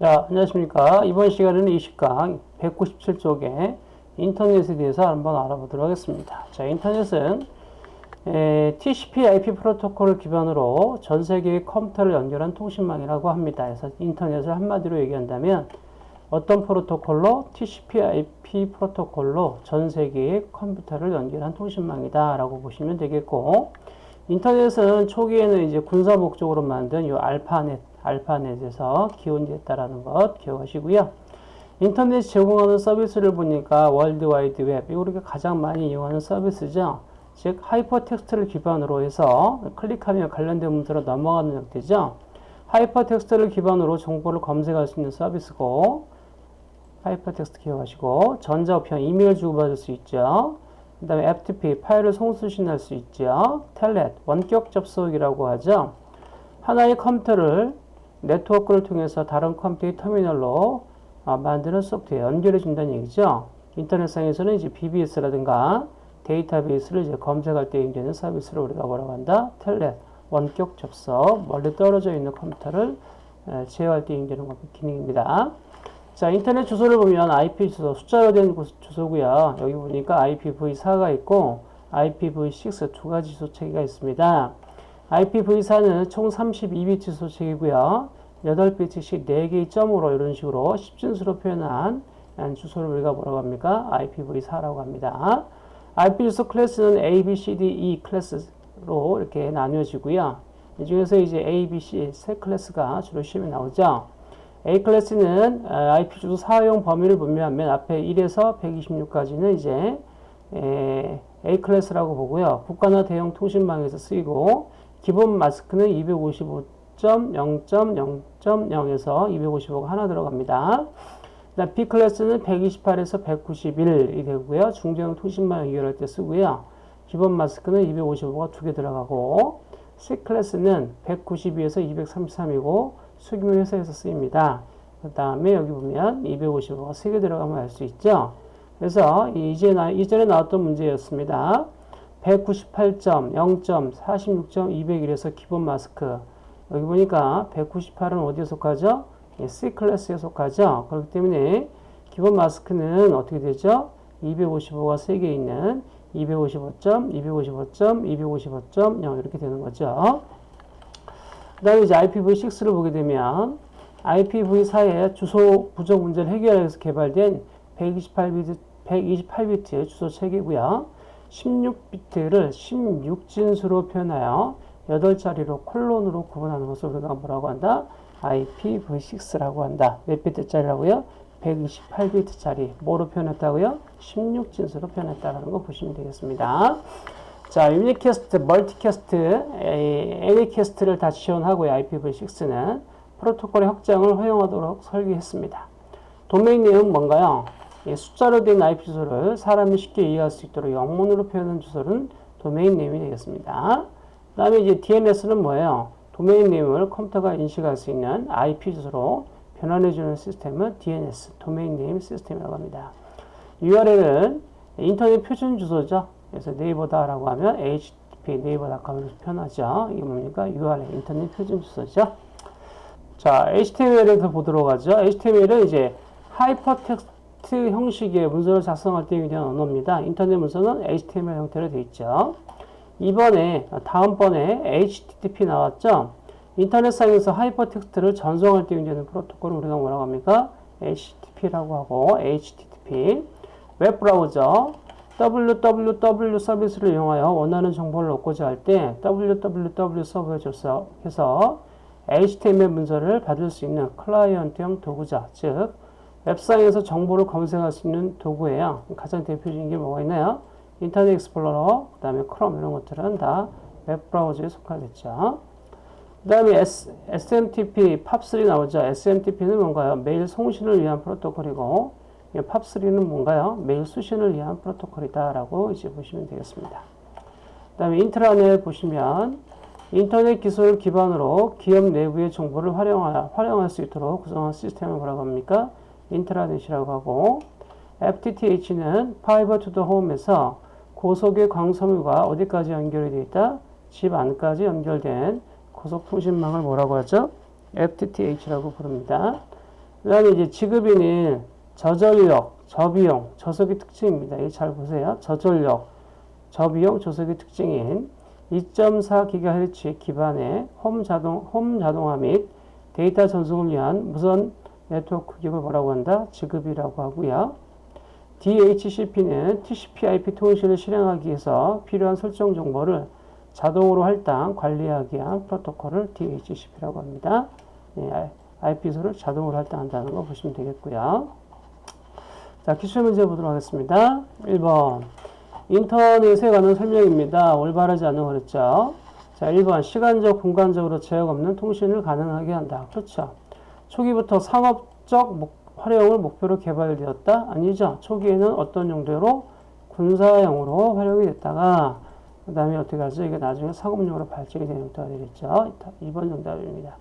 자, 안녕하십니까. 이번 시간에는 20강 197쪽에 인터넷에 대해서 한번 알아보도록 하겠습니다. 자, 인터넷은 에, TCP IP 프로토콜을 기반으로 전 세계의 컴퓨터를 연결한 통신망이라고 합니다. 그래서 인터넷을 한마디로 얘기한다면 어떤 프로토콜로 TCP IP 프로토콜로 전 세계의 컴퓨터를 연결한 통신망이다 라고 보시면 되겠고 인터넷은 초기에는 이제 군사 목적으로 만든 이 알파넷 알파넷에서 기원됐다라는 것 기억하시고요. 인터넷 제공하는 서비스를 보니까 월드와이드 웹, 이거 가장 많이 이용하는 서비스죠. 즉 하이퍼텍스트를 기반으로 해서 클릭하면 관련된 문서로 넘어가는 형태죠. 하이퍼텍스트를 기반으로 정보를 검색할 수 있는 서비스고 하이퍼텍스트 기억하시고 전자우편 이메일 주고받을 수 있죠. 그 다음에 FTP 파일을 송수신할 수 있죠. 텔넷 원격 접속이라고 하죠. 하나의 컴퓨터를 네트워크를 통해서 다른 컴퓨터의 터미널로 어, 만드는 소프트웨어 연결해 준다는 얘기죠. 인터넷상에서는 이제 BBS라든가 데이터베이스를 이제 검색할 때 이용되는 서비스를 우리가 뭐라고 한다? 텔넷, 원격 접속, 멀리 떨어져 있는 컴퓨터를 제어할 때 이용되는 기능입니다. 자, 인터넷 주소를 보면 IP 주소, 숫자로 된 주소고요. 여기 보니까 IPv4가 있고 IPv6 두 가지 주소 체계가 있습니다. IPv4는 총 32비트 주소책이고요. 8비트씩 4개의 점으로 이런 식으로 10진수로 표현한 주소를 우리가 뭐라고 합니까? IPv4라고 합니다. IP 주소 클래스는 A, B, C, D, E 클래스로 이렇게 나뉘어지고요. 이 중에서 이제 A, B, C 세 클래스가 주로 시험에 나오죠. A 클래스는 IP 주소 사용 범위를 분명하면 앞에 1에서 126까지는 이제 A 클래스라고 보고요. 국가나 대형 통신망에서 쓰이고 기본 마스크는 255.0.0.0에서 255가 하나 들어갑니다. B 클래스는 128에서 191이 되고요. 중대형 통신망 연결할 때 쓰고요. 기본 마스크는 255가 두 개 들어가고 C 클래스는 192에서 233이고 수기물 회사에서 쓰입니다. 그 다음에 여기 보면 255가 3개 들어가면 알 수 있죠. 그래서 이제 나, 이전에 나왔던 문제였습니다. 198.0.46.201에서 기본 마스크 여기 보니까 198은 어디에 속하죠? 예, C 클래스에 속하죠. 그렇기 때문에 기본 마스크는 어떻게 되죠? 255가 3개 있는 255점, 255점, 255.0 이렇게 되는 거죠. 그 다음에 이제 IPv6를 보게 되면 IPv4의 주소 부족 문제를 해결하기 위해서 개발된 128비트, 128비트의 주소 체계고요. 16비트를 16진수로 표현하여 8자리로 콜론으로 구분하는 것을 우리가 뭐라고 한다? IPv6라고 한다. 몇 비트짜리라고요? 128비트짜리. 뭐로 표현했다고요? 16진수로 표현했다는 거 보시면 되겠습니다. 자, unicast, multicast, anycast를 다 지원하고요. IPv6는 프로토콜의 확장을 허용하도록 설계했습니다. 도메인 네임은 뭔가요? 숫자로 된 IP 주소를 사람이 쉽게 이해할 수 있도록 영문으로 표현한 주소는 도메인 네임이 되겠습니다. 그 다음에 이제 DNS는 뭐예요? 도메인 네임을 컴퓨터가 인식할 수 있는 IP 주소로 변환해주는 시스템은 DNS, domain name system이라고 합니다. URL은 인터넷 표준 주소죠. 그래서 네이버다라고 하면 http 네이버닷컴으로 표현하죠. 이게 뭡니까? URL, 인터넷 표준 주소죠. 자, HTML에서 보도록 하죠. HTML은 이제 하이퍼텍스트 텍스트 형식의 문서를 작성할 때 유리한 언어입니다. 인터넷 문서는 HTML 형태로 되어 있죠. 이번에 다음번에 HTTP 나왔죠. 인터넷상에서 하이퍼텍스트를 전송할 때 이용하는 프로토콜을 우리가 뭐라고 합니까? HTTP라고 하고 HTTP 웹브라우저 www 서비스를 이용하여 원하는 정보를 얻고자 할 때 www 서버에 접속해서 HTML 문서를 받을 수 있는 클라이언트형 도구, 자, 즉 웹상에서 정보를 검색할 수 있는 도구예요. 가장 대표적인 게 뭐가 있나요? 인터넷 익스플로러, 그 다음에 크롬 이런 것들은 다 웹브라우저에 속하겠죠. 그 다음에 SMTP, POP3 나오죠. SMTP는 뭔가요? 메일 송신을 위한 프로토콜이고 POP3는 뭔가요? 메일 수신을 위한 프로토콜이다 라고 이제 보시면 되겠습니다. 그 다음에 인트라넷 보시면 인터넷 기술을 기반으로 기업 내부의 정보를 활용하, 활용할 수 있도록 구성한 시스템을 뭐라고 합니까? 인트라넷이라고 하고 FTTH는 Fiber to the Home 해서 고속의 광섬유가 어디까지 연결이 되어 있다? 집 안까지 연결된 고속 통신망을 뭐라고 하죠? FTTH라고 부릅니다. 그 다음에 이제 ZigBee는 저전력, 저비용, 저속의 특징입니다. 잘 보세요. 저전력, 저비용, 저속의 특징인 2.4GHz 기반의 홈 자동, 홈 자동화 및 데이터 전송을 위한 무선 네트워크 기업을 뭐라고 한다? 지급이라고 하고요. DHCP는 TCP/IP 통신을 실행하기 위해서 필요한 설정 정보를 자동으로 할당, 관리하기 위한 프로토콜을 DHCP라고 합니다. 네, IP소를 자동으로 할당한다는 거 보시면 되겠고요. 자, 기출 문제 보도록 하겠습니다. 1번. 인터넷에 관한 설명입니다. 올바르지 않은 거 그랬죠. 자, 1번. 시간적, 공간적으로 제약 없는 통신을 가능하게 한다. 그렇죠. 초기부터 상업적 목, 활용을 목표로 개발되었다? 아니죠. 초기에는 어떤 용도로? 군사용으로 활용이 됐다가 그 다음에 어떻게 하죠? 이게 나중에 상업용으로 발전이 되는 용도가 되겠죠. 2번 정답입니다.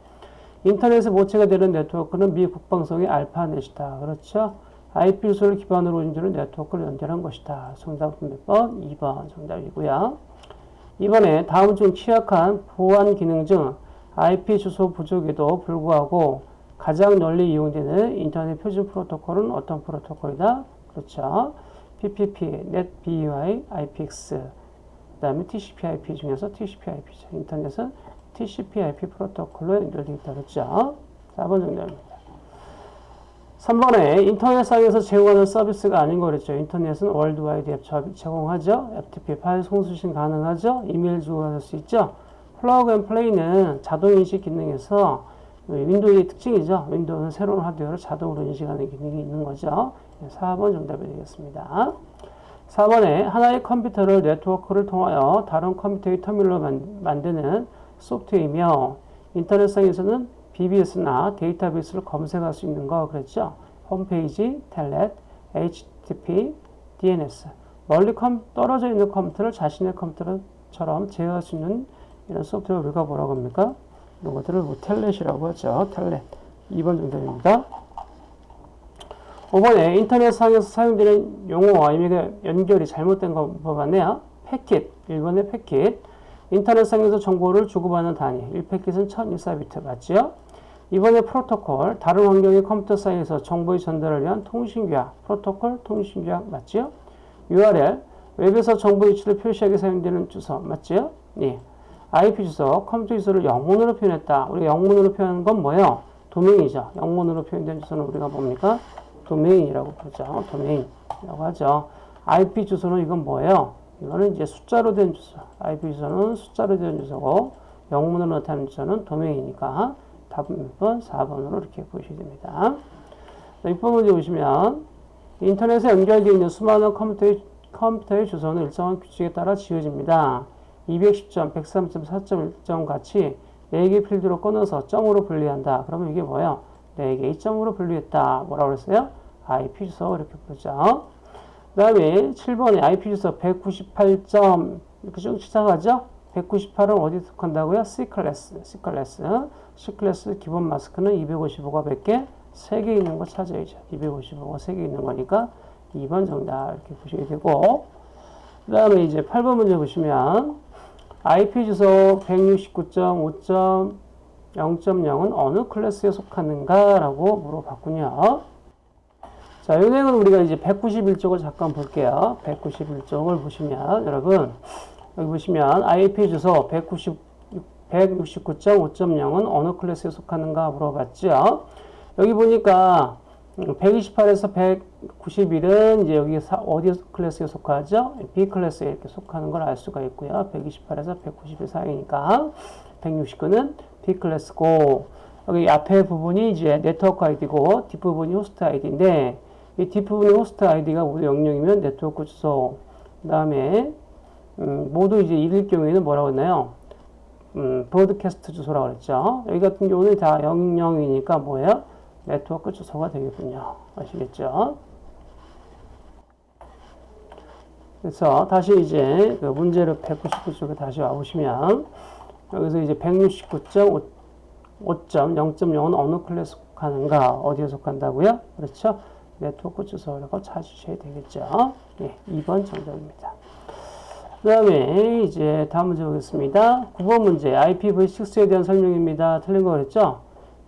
인터넷에 모체가 되는 네트워크는 미 국방성의 알파넷이다. 그렇죠? IP 주소를 기반으로 운주는 네트워크를 연결한 것이다. 정답은 몇 번? 2번 정답이고요. 이번에 다음 중 취약한 보안 기능 중 IP 주소 부족에도 불구하고 가장 널리 이용되는 인터넷 표준 프로토콜은 어떤 프로토콜이다? 그렇죠. PPP, NetBUI, IPX, 그 다음에 TCP/IP 중에서 TCP/IP, 인터넷은 TCP/IP 프로토콜로 연결되어 있다. 그렇죠. 4번 정답입니다. 3번에 인터넷상에서 제공하는 서비스가 아닌 거 그랬죠. 인터넷은 World Wide Web 제공하죠. FTP 파일 송수신 가능하죠. 이메일 주고받을 수 있죠. Plug and Play는 자동인식 기능에서 윈도우의 특징이죠. 윈도우는 새로운 하드웨어를 자동으로 인식하는 기능이 있는 거죠. 4번 정답이 되겠습니다. 4번에 하나의 컴퓨터를 네트워크를 통하여 다른 컴퓨터의 터미널로 만드는 소프트웨어이며 인터넷상에서는 BBS나 데이터베이스를 검색할 수 있는 거 그랬죠. 홈페이지, 텔넷, HTTP, DNS 멀리 컴, 떨어져 있는 컴퓨터를 자신의 컴퓨터처럼 제어할 수 있는 이런 소프트웨어 우리가 뭐라고 합니까? 이런 것들을 뭐 텔넷이라고 하죠. 텔넷 2번 정답입니다. 5번에 인터넷상에서 사용되는 용어와 의미가 연결이 잘못된 것 같네요. 패킷, 1번의 패킷 인터넷상에서 정보를 주고받는 단위 1패킷은 1024비트 맞죠? 이번에 프로토콜, 다른 환경의 컴퓨터 사이에서 정보의 전달을 위한 통신규약, 프로토콜 통신규약 맞죠? URL, 웹에서 정보 위치를 표시하게 사용되는 주소 맞죠? 예. IP 주소, 컴퓨터 주소를 영문으로 표현했다. 우리가 영문으로 표현한 건 뭐예요? 도메인이죠. 영문으로 표현된 주소는 우리가 뭡니까? 도메인이라고 부르죠. 도메인이라고 하죠. IP 주소는 이건 뭐예요? 이거는 이제 숫자로 된 주소. IP 주소는 숫자로 된 주소고 영문으로 나타낸 주소는 도메인이니까 답은 몇 번? 4번으로 이렇게 보시게 됩니다. 6번 문제 보시면 인터넷에 연결되어 있는 수많은 컴퓨터의, 컴퓨터의 주소는 일정한 규칙에 따라 지어집니다. 210점, 103점, 4.1점 같이 4개 필드로 끊어서 점으로 분리한다. 그러면 이게 뭐예요? 4개의 점으로 분리했다. 뭐라고 그랬어요? IP 주소 이렇게 부르죠. 그 다음에 7번에 IP 주소 198점 이렇게 쭉 시작하죠? 198은 어디 속한다고요? C클래스, C클래스. C클래스 기본 마스크는 255가 몇 개? 3개 있는 거 찾아야죠. 255가 3개 있는 거니까 2번 정답 이렇게 보시게 되고 그 다음에 이제 8번 문제 보시면 IP 주소 169.5.0.0은 어느 클래스에 속하는가? 라고 물어봤군요. 자, 은행은 우리가 이제 191쪽을 잠깐 볼게요. 191쪽을 보시면 여러분 여기 보시면 IP 주소 190, 169.5.0은 어느 클래스에 속하는가 물어봤죠. 여기 보니까 128에서 191은 이제 여기 어디 클래스에 속하죠? B 클래스에 이렇게 속하는 걸 알 수가 있고요. 128에서 191 사이니까 169는 B 클래스고 여기 앞에 부분이 이제 네트워크 아이디고 뒷부분이 호스트 아이디인데 이 뒷부분이 호스트 아이디가 모두 00이면 네트워크 주소 그 다음에 음, 모두 이제 이럴 경우에는 뭐라고 했나요? 음, broadcast 주소라고 그랬죠. 여기 같은 경우는 다 00이니까 뭐예요? 네트워크 주소가 되겠군요. 아시겠죠? 그래서 다시 이제 그 문제를 199쪽에 다시 와보시면 여기서 이제 169.5.0.0은 어느 클래스 속하는가 어디에 속한다고요? 그렇죠? 네트워크 주소라고 찾으셔야 되겠죠? 예, 2번 정답입니다. 그 다음에 이제 다음 문제 보겠습니다. 9번 문제 IPv6에 대한 설명입니다. 틀린 거 그랬죠?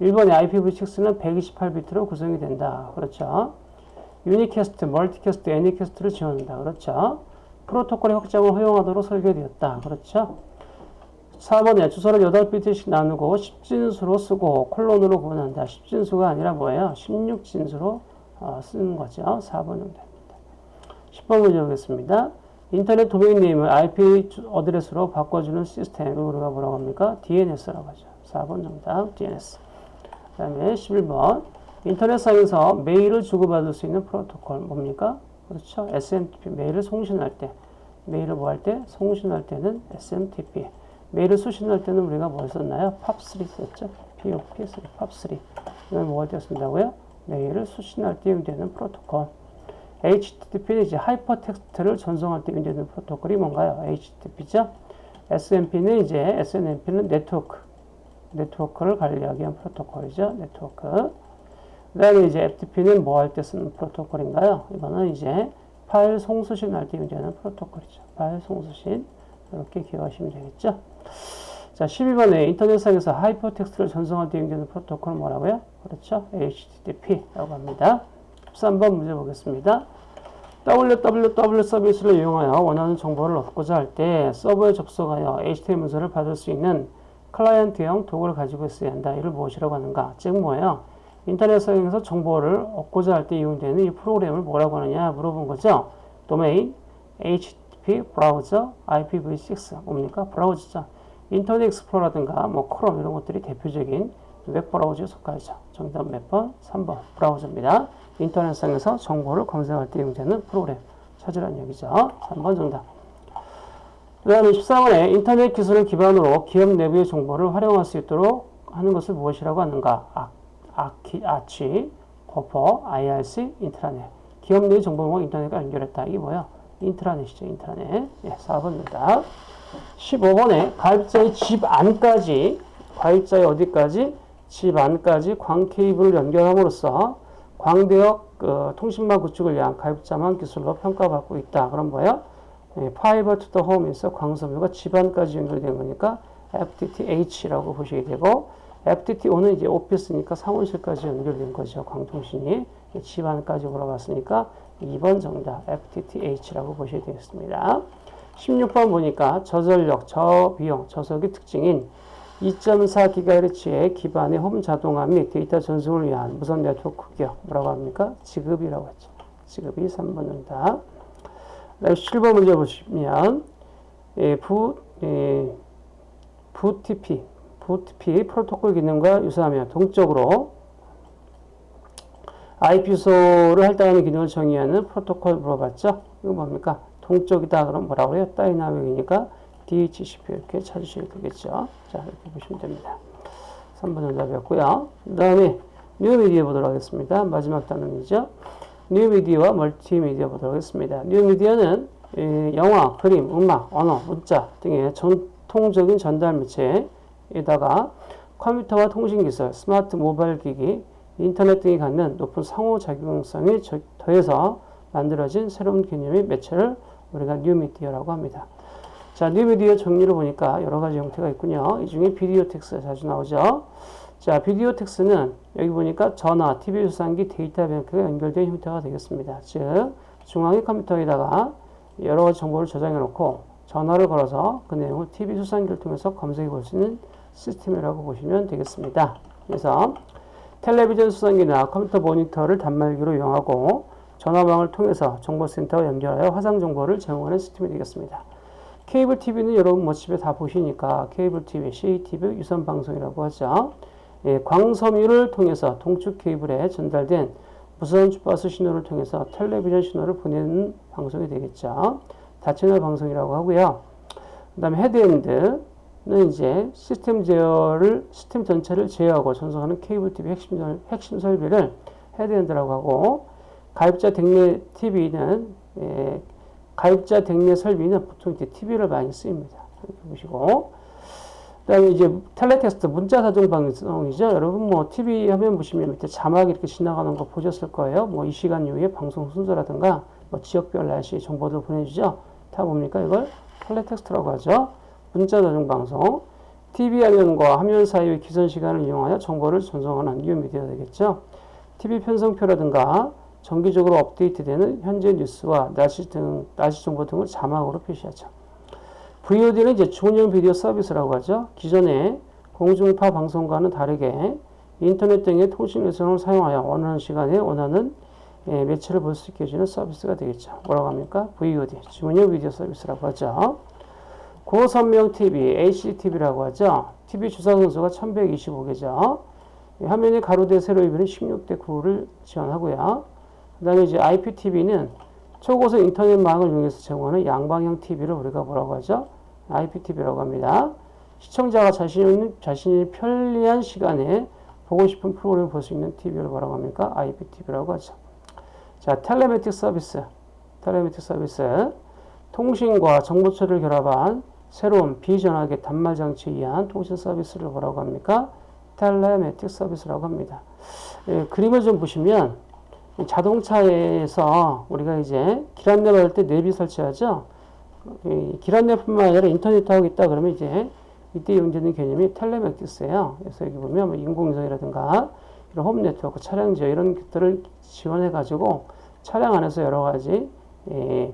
1번의 IPv6는 128비트로 구성이 된다. 그렇죠. unicast, multicast, anycast를 지원한다. 그렇죠. 프로토콜의 확장을 허용하도록 설계되었다. 그렇죠. 4번에 주소를 8비트씩 나누고 10진수로 쓰고 콜론으로 구분한다. 10진수가 아니라 뭐예요? 16진수로 어, 쓰는 거죠. 4번 정도입니다. 10번 문제 보겠습니다. 인터넷 도메인 네임을 IP 어드레스로 바꿔주는 시스템을 우리가 뭐라고 합니까? DNS라고 하죠. 4번 정답 DNS. 그 다음에 11번 인터넷상에서 메일을 주고받을 수 있는 프로토콜 뭡니까? 그렇죠. SMTP 메일을 송신할 때 메일을 뭐 할 때? 송신할 때는 SMTP 메일을 수신할 때는 우리가 뭘 썼나요? POP3 썼죠. POP3, POP3 이걸 뭐할 때 쓴다고요? 메일을 수신할 때 이용되는 프로토콜 HTTP는 이제 하이퍼텍스트를 전송할 때 이용되는 프로토콜이 뭔가요? HTTP죠. SNMP는 이제 SNMP는 네트워크 네트워크를 관리하기 위한 프로토콜이죠. 네트워크. 그 다음에 이제 FTP는 뭐 할 때 쓰는 프로토콜인가요? 이거는 이제 파일 송수신 할 때 이용되는 프로토콜이죠. 파일 송수신. 이렇게 기억하시면 되겠죠. 자, 12번에 인터넷상에서 하이퍼텍스트를 전송할 때 이용되는 프로토콜은 뭐라고요? 그렇죠. HTTP라고 합니다. 13번 문제 보겠습니다. www 서비스를 이용하여 원하는 정보를 얻고자 할 때 서버에 접속하여 HTML 문서를 받을 수 있는 클라이언트형 도구를 가지고 있어야 한다. 이를 무엇이라고 하는가? 즉 뭐예요? 인터넷상에서 정보를 얻고자 할 때 이용되는 이 프로그램을 뭐라고 하느냐 물어본 거죠. 도메인, HTTP, 브라우저, IPv6 뭡니까? 브라우저죠. 인터넷 익스플로러라든가 뭐 크롬 이런 것들이 대표적인 웹 브라우저에 속하죠. 정답 몇 번? 3번 브라우저입니다. 인터넷상에서 정보를 검색할 때 이용되는 프로그램 찾으라는 얘기죠. 3번 정답. 그 다음에 14번에 인터넷 기술을 기반으로 기업 내부의 정보를 활용할 수 있도록 하는 것을 무엇이라고 하는가? 아, 아키, 아치, 버퍼, IRC, 인트라넷. 기업 내 정보와 인터넷과 연결했다. 이게 뭐야? 인트라넷이죠. 인트라넷. 예, 4번입니다. 15번에 가입자의 집 안까지, 가입자의 어디까지? 집 안까지 광 케이블을 연결함으로써 광대역 그, 통신망 구축을 위한 가입자망 기술로 평가받고 있다. 그럼 뭐야? 예, Fiber to the Home 해서 광섬유가 집안까지 연결된 거니까 FTTH라고 보시게 되고 FTTO는 이제 오피스니까 사무실까지 연결된 거죠. 광통신이 집안까지 올라갔으니까 2번 정답 FTTH라고 보셔야 되겠습니다. 16번 보니까 저전력, 저비용, 저속의 특징인 2.4GHz의 기반의 홈 자동화 및 데이터 전송을 위한 무선 네트워크 기법 뭐라고 합니까? ZigBee라고 했죠. 지급이 3번 정답. 7번 문제 보시면 예, 부, 예, VTP, VTP 프로토콜 기능과 유사하며 동적으로 IP 주소를 할당하는 기능을 정의하는 프로토콜 물어봤죠? 이거 뭡니까? 동적이다 그럼 뭐라고 해요? 다이나믹이니까 DHCP 이렇게 찾으셔야 되겠죠? 자, 이렇게 보시면 됩니다. 3번 정답이었고요. 그 다음에 뉴미디어 보도록 하겠습니다. 마지막 단원이죠. 뉴미디어와 멀티미디어 보도록 하겠습니다. 뉴미디어는 영화, 그림, 음악, 언어, 문자 등의 전통적인 전달 매체에다가 컴퓨터와 통신기술, 스마트 모바일 기기, 인터넷 등이 갖는 높은 상호작용성이 더해서 만들어진 새로운 개념의 매체를 우리가 뉴미디어라고 합니다. 자, 뉴미디어 정리를 보니까 여러 가지 형태가 있군요. 이 중에 비디오텍스가 자주 나오죠. 자, 비디오텍스는 여기 보니까 전화, TV 수상기, 데이터 뱅크가 연결된 형태가 되겠습니다. 즉, 중앙의 컴퓨터에다가 여러 가지 정보를 저장해 놓고 전화를 걸어서 그 내용을 TV 수상기를 통해서 검색해 볼 수 있는 시스템이라고 보시면 되겠습니다. 그래서 텔레비전 수상기나 컴퓨터 모니터를 단말기로 이용하고 전화망을 통해서 정보센터와 연결하여 화상 정보를 제공하는 시스템이 되겠습니다. 케이블 TV는 여러분 뭐 집에 다 보시니까 케이블 TV, CATV 유선 방송이라고 하죠. 예, 광섬유를 통해서 동축 케이블에 전달된 무선 주파수 신호를 통해서 텔레비전 신호를 보내는 방송이 되겠죠. 다채널 방송이라고 하고요. 그 다음에 헤드엔드는 이제 시스템 제어를, 시스템 전체를 제어하고 전송하는 케이블 TV 핵심, 핵심 설비를 헤드엔드라고 하고, 가입자 댁내 TV는, 예, 가입자 댁내 설비는 보통 이제 TV를 많이 쓰입니다. 이렇게 보시고, 그 다음에 이제 텔레텍스트 문자 다중 방송이죠. 여러분 뭐 TV 화면 보시면 밑에 자막이 이렇게 지나가는 거 보셨을 거예요. 뭐 이 시간 이후에 방송 순서라든가 뭐 지역별 날씨 정보도 보내주죠. 다 뭡니까 이걸 텔레텍스트라고 하죠. 문자 다중 방송. TV 화면과 화면 사이의 귀선 시간을 이용하여 정보를 전송하는 뉴 미디어 되겠죠. TV 편성표라든가 정기적으로 업데이트되는 현재 뉴스와 날씨 등 날씨 정보 등을 자막으로 표시하죠. VOD는 이제 중형 비디오 서비스라고 하죠. 기존의 공중파 방송과는 다르게 인터넷 등의 통신 회선을 사용하여 원하는 시간에 원하는 예, 매체를 볼 수 있게 해주는 서비스가 되겠죠. 뭐라고 합니까? VOD, 주문형 비디오 서비스라고 하죠. 고선명 TV, HDTV라고 하죠. TV 주사 선수가 1125개죠. 화면이 가로대 세로 이별은 16대 9를 지원하고요. 그 다음에 이제 IPTV는 초고속 인터넷망을 이용해서 제공하는 양방향 TV를 우리가 뭐라고 하죠? IPTV라고 합니다. 시청자가 자신이, 자신이 편리한 시간에 보고 싶은 프로그램을 볼 수 있는 TV를 뭐라고 합니까? IPTV라고 하죠. 자, 텔레메틱 서비스. 텔레메틱 서비스. 통신과 정보 처리를 결합한 새로운 비전하게 단말 장치에 의한 통신 서비스를 뭐라고 합니까? 텔레메틱 서비스라고 합니다. 예, 그림을 좀 보시면 자동차에서 우리가 이제 길 안내 받을 때 내비 설치하죠. 길 안내뿐만 아니라 인터넷 하고 있다 그러면 이제 이때 이용되는 개념이 텔레메틱스예요. 그래서 여기 보면 뭐 인공위성이라든가 이런 홈 네트워크, 차량 지역 이런 것들을 지원해 가지고 차량 안에서 여러 가지 예,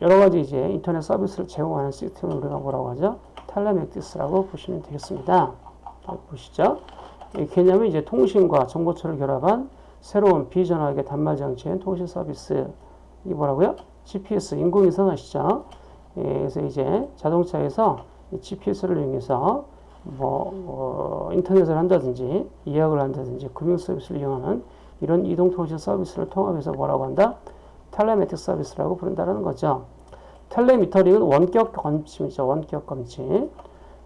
여러 가지 이제 인터넷 서비스를 제공하는 시스템을 우리가 뭐라고 하죠? 텔레메틱스라고 보시면 되겠습니다. 보시죠. 이 개념이 이제 통신과 정보처를 결합한 새로운 비전화계 단말 장치인 통신 서비스. 이게 뭐라고요? GPS 인공위성 아시죠? 예, 그래서 이제 자동차에서 GPS를 이용해서 뭐 어, 인터넷을 한다든지 예약을 한다든지 금융 서비스를 이용하는 이런 이동통신 서비스를 통합해서 뭐라고 한다? 텔레메틱 서비스라고 부른다는 거죠. 텔레미터링은 원격 검침이죠. 원격 검침.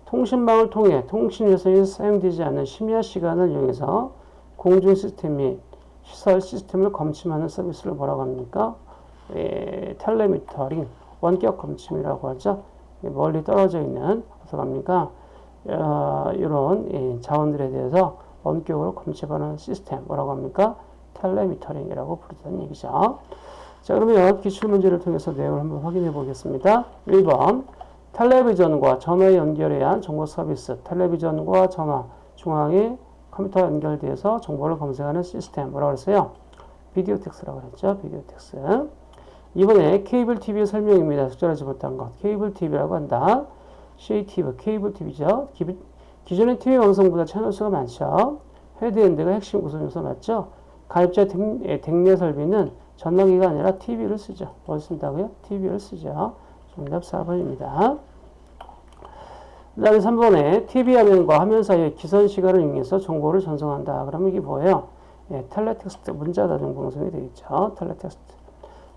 통신망을 통해 통신회선이 사용되지 않는 심야 시간을 이용해서 공중 시스템 및 시설 시스템을 검침하는 서비스를 뭐라고 합니까? 에, 텔레미터링, 원격 검침이라고 하죠. 멀리 떨어져 있는, 어디서 갑니까? 어, 이런 예, 자원들에 대해서 원격으로 검침하는 시스템, 뭐라고 합니까? 텔레미터링이라고 부르다는 얘기죠. 자, 그러면 기출문제를 통해서 내용을 한번 확인해 보겠습니다. 1번. 텔레비전과 전화 연결에 의한 정보 서비스. 텔레비전과 전화 중앙에 컴퓨터 연결돼서 정보를 검색하는 시스템. 뭐라고 그랬어요? 비디오 텍스라고 그랬죠. 비디오 텍스. 이번에 케이블 TV 설명입니다. 적절하지 못한 것. 케이블 TV라고 한다. CATV, 케이블 TV죠. 기존의 TV 방송보다 채널 수가 많죠. 헤드엔드가 핵심 구성 요소 맞죠? 가입자 댁내 설비는 전화기가 아니라 TV를 쓰죠. 뭘 쓴다고요? TV를 쓰죠. 정답 4번입니다. 그 다음에 3번에 TV 화면과 화면 사이의 귀선 시간을 이용해서 정보를 전송한다. 그러면 이게 뭐예요? 예, 텔레텍스트 문자 다중 방송이 되겠죠. 텔레텍스트.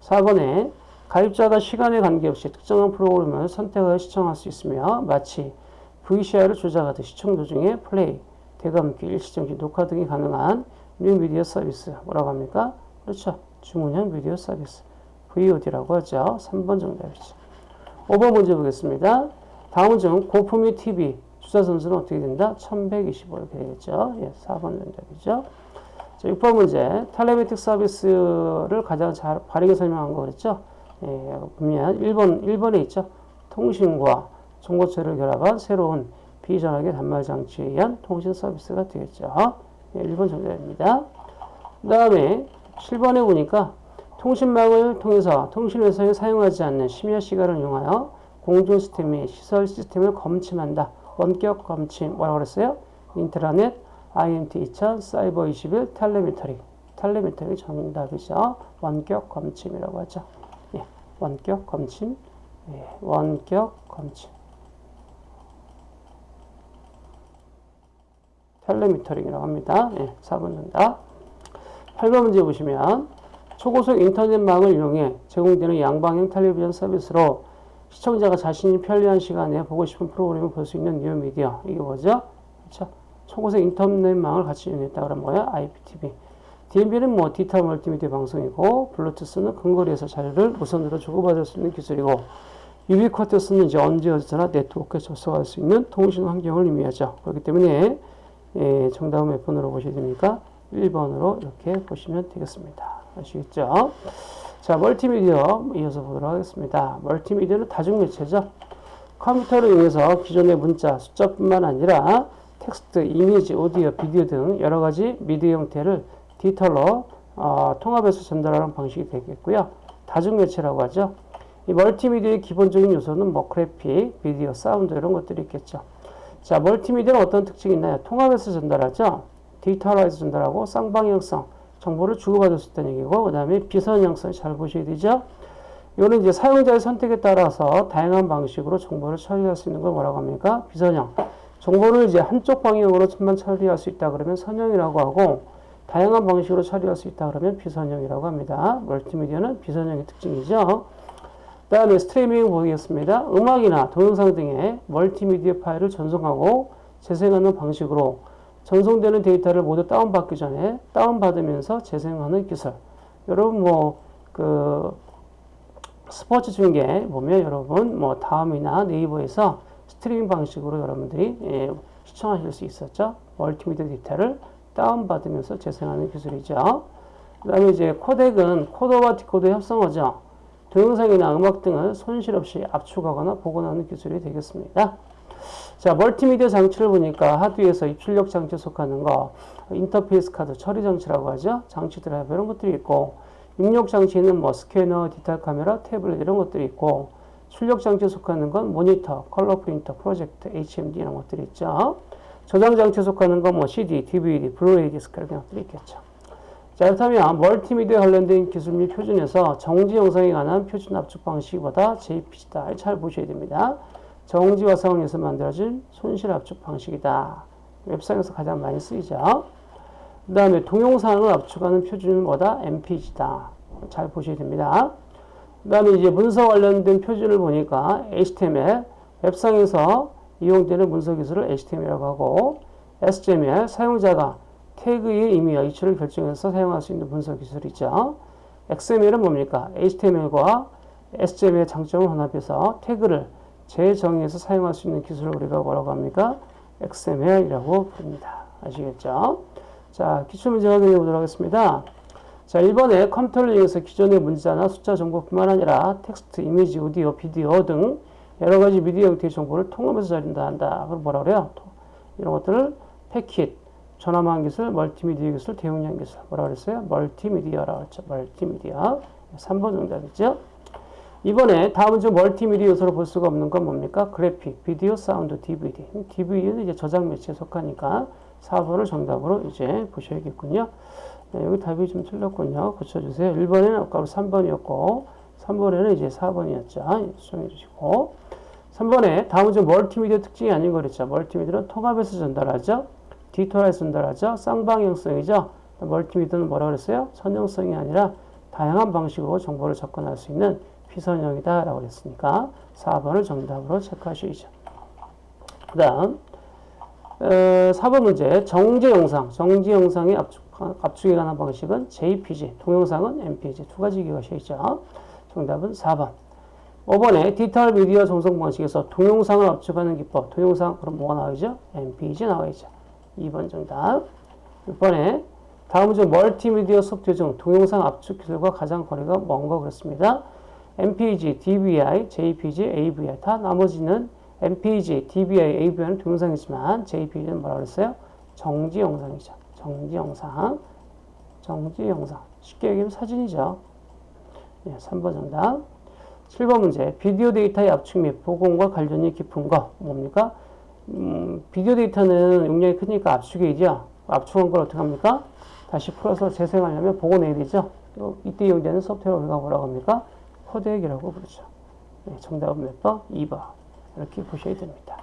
4번에 가입자가 시간에 관계없이 특정한 프로그램을 선택하여 시청할 수 있으며 마치 VCR을 조작하듯 시청 도중에 플레이, 되감기, 일시정지, 녹화 등이 가능한 뉴 미디어 서비스 뭐라고 합니까? 그렇죠. 주문형 미디어 서비스 VOD라고 하죠. 3번 정답이죠. 5번 문제 보겠습니다. 다음은 중 고품위 TV 주사 선수는 어떻게 된다? 1125 이렇게 되겠죠. 예, 4번 정답이죠. 자, 6번 문제. 텔레메틱 서비스를 가장 잘 바르게 설명한 거 그랬죠? 예, 보면 1번, 1번에 있죠. 통신과 정보체를 결합한 새로운 비전하게 단말 장치에 의한 통신 서비스가 되겠죠. 예, 1번 정답입니다. 그 다음에 7번에 보니까 통신망을 통해서 통신회사에 사용하지 않는 심야 시간을 이용하여 공중 시스템 및 시설 시스템을 검침한다. 원격 검침 뭐라고 그랬어요? 인트라넷, IMT 2000, 사이버 21, 텔레미터링. 텔레미터링 정답이죠. 원격 검침이라고 하죠. 예, 원격 검침, 예, 원격 검침. 텔레미터링이라고 합니다. 예, 4번 정답. 8번 문제 보시면 초고속 인터넷망을 이용해 제공되는 양방향 텔레비전 서비스로 시청자가 자신이 편리한 시간에 보고 싶은 프로그램을 볼 수 있는 뉴미디어. 이게 뭐죠? 그렇죠? 초고속 인터넷망을 같이 이용했다 그러면 뭐야? IPTV. DMB는 뭐 디지털 멀티미디어 방송이고 블루투스는 근거리에서 자료를 무선으로 주고받을 수 있는 기술이고 유비쿼터스는 이제 언제 어디서나 네트워크에 접속할 수 있는 통신 환경을 의미하죠. 그렇기 때문에 예, 정답은 몇 번으로 보셔야 됩니까? 1번으로 이렇게 보시면 되겠습니다. 아시겠죠? 자, 멀티미디어 이어서 보도록 하겠습니다. 멀티미디어는 다중매체죠. 컴퓨터를 이용해서 기존의 문자, 숫자뿐만 아니라 텍스트, 이미지, 오디오, 비디오 등 여러 가지 미디어 형태를 디지털로 어, 통합해서 전달하는 방식이 되겠고요. 다중매체라고 하죠. 이 멀티미디어의 기본적인 요소는 뭐 그래픽, 비디오, 사운드 이런 것들이 있겠죠. 자, 멀티미디어는 어떤 특징이 있나요? 통합해서 전달하죠. 디지털화해서 전달하고 쌍방향성, 정보를 주고받을 수 있다는 얘기고 그 다음에 비선형성 잘 보셔야 되죠. 이거는 이제 사용자의 선택에 따라서 다양한 방식으로 정보를 처리할 수 있는 걸 뭐라고 합니까? 비선형. 정보를 이제 한쪽 방향으로만 처리할 수 있다 그러면 선형이라고 하고 다양한 방식으로 처리할 수 있다 그러면 비선형이라고 합니다. 멀티미디어는 비선형의 특징이죠. 그 다음에 스트리밍 보겠습니다. 음악이나 동영상 등의 멀티미디어 파일을 전송하고 재생하는 방식으로 전송되는 데이터를 모두 다운받기 전에 다운받으면서 재생하는 기술. 여러분 뭐 그 스포츠 중계 보면 여러분 뭐 다음이나 네이버에서 스트리밍 방식으로 여러분들이 예, 시청하실 수 있었죠. 멀티미디어 데이터를 다운받으면서 재생하는 기술이죠. 그 다음에 이제 코덱은 코더와 디코더 합성어죠. 동영상이나 음악 등을 손실 없이 압축하거나 복원하는 기술이 되겠습니다. 자, 멀티미디어 장치를 보니까 하드웨어에서 입출력 장치에 속하는 거, 인터페이스 카드 처리 장치라고 하죠. 장치 드라이브 이런 것들이 있고, 입력 장치는 뭐 스캐너, 디지털 카메라, 태블릿 이런 것들이 있고, 출력 장치에 속하는 건 모니터, 컬러 프린터, 프로젝터, HMD 이런 것들이 있죠. 저장 장치에 속하는 건 뭐 CD, DVD, 블루레이 디스크 이런 것들이 있겠죠. 자, 그렇다면 멀티미디어 관련된 기술 및 표준에서 정지 영상에 관한 표준 압축 방식 뭐다 JPG다. 잘 보셔야 됩니다. 정지화상용에서 만들어진 손실 압축 방식이다. 웹상에서 가장 많이 쓰이죠. 그 다음에 동영상을 압축하는 표준은 뭐다? MPG다. 잘 보셔야 됩니다. 그 다음에 이제 문서 관련된 표준을 보니까 HTML, 웹상에서 이용되는 문서 기술을 HTML이라고 하고, SGML, 사용자가 태그의 의미와 이치를 결정해서 사용할 수 있는 문서 기술이죠. XML은 뭡니까? HTML과 SGML의 장점을 혼합해서 태그를 재정의해서 사용할 수 있는 기술을 우리가 뭐라고 합니까? XML이라고 부릅니다. 아시겠죠? 자, 기출문제 확인해 보도록 하겠습니다. 자, 1번에 컴퓨터를 이용해서 기존의 문자나 숫자 정보뿐만 아니라 텍스트, 이미지, 오디오, 비디오 등 여러 가지 미디어 형태의 정보를 통합해서 처리한다 한다. 그럼 뭐라 그래요? 이런 것들을 패킷, 전화망 기술, 멀티미디어 기술, 대용량 기술. 뭐라 그랬어요? 멀티미디어라고 했죠. 멀티미디어. 3번 정답이죠. 이번에 다음 중 멀티미디어 요소로 볼 수가 없는 건 뭡니까? 그래픽, 비디오, 사운드, DVD. DVD는 이제 저장 매체에 속하니까 4번을 정답으로 이제 보셔야겠군요. 네, 여기 답이 좀 틀렸군요. 고쳐주세요. 1번에는 아까 3번이었고, 3번에는 이제 4번이었죠. 수정해 주시고. 3번에 다음은 좀 멀티미디어 특징이 아닌 거 그랬죠. 멀티미디어는 통합해서 전달하죠. 디지털에서 전달하죠. 쌍방향성이죠. 멀티미디어는 뭐라 그랬어요? 선형성이 아니라 다양한 방식으로 정보를 접근할 수 있는 피선형이다 라고 그랬으니까 4번을 정답으로 체크하셔야죠. 그 다음 어, 4번 문제 정지 영상 정지 영상의 압축, 압축에 관한 방식은 JPG 동영상은 MPG 두 가지 기억하셔야죠. 정답은 4번 5번에 디지털 미디어 전송 방식에서 동영상을 압축하는 기법 동영상 그럼 뭐가 나와야죠? MPG 나와야죠. 2번 정답 6번에 다음 중 멀티미디어 소프트웨어 중 동영상 압축 기술과 가장 거리가 먼 거 그렇습니다. MPG, DVI, JPG, AVI 다 나머지는 MPG, DVI, AVI는 동영상이지만 JPG는 뭐라 그랬어요? 정지 영상이죠. 정지 영상. 정지 영상. 쉽게 얘기하면 사진이죠. 네, 3번 정답. 7번 문제. 비디오 데이터의 압축 및 복원과 관련이 깊은 거 뭡니까? 음, 비디오 데이터는 용량이 크니까 압축이죠. 압축한 걸 어떻게 합니까? 다시 풀어서 재생하려면 복원해야 되죠. 이때 이용되는 소프트웨어 우리가 뭐라고 합니까? 코덱이라고 부르죠. 네, 정답은 몇 번? 2번. 이렇게 보셔야 됩니다.